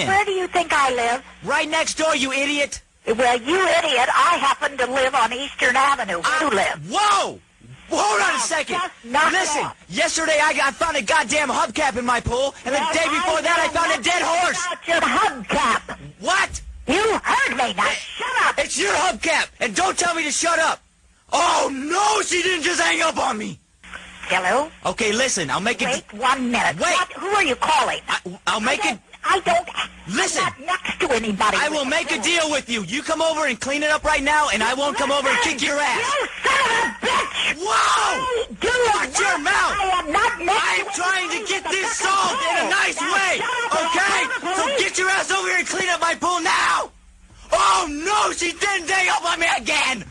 saying. Where do you think I live? Right next door, you idiot. Well, you idiot, I happen to live on Eastern Avenue. Where do you live? Whoa! Hold on a second. Listen, off. yesterday I, I found a goddamn hubcap in my pool, and the day before that I found a dead horse. About your hubcap. What? You heard me. Now shut up. It's your hubcap, and don't tell me to shut up. Oh no, she didn't just hang up on me. Hello? Okay, listen, I'll make it. Wait one minute. Wait. What? Who are you calling? I, I'll make I it. I don't. Listen. I'm not next to anybody. I will make a deal with you. You come over and clean it up right now, and I won't come over and kick your ass. You son of a bitch! Whoa! Do Watch your mouth! I am not next I am to trying to get this solved in a nice Now way, shut up or okay? I'll call the So get your ass over here and clean up my pool now! Oh no, she didn't hang up on me again!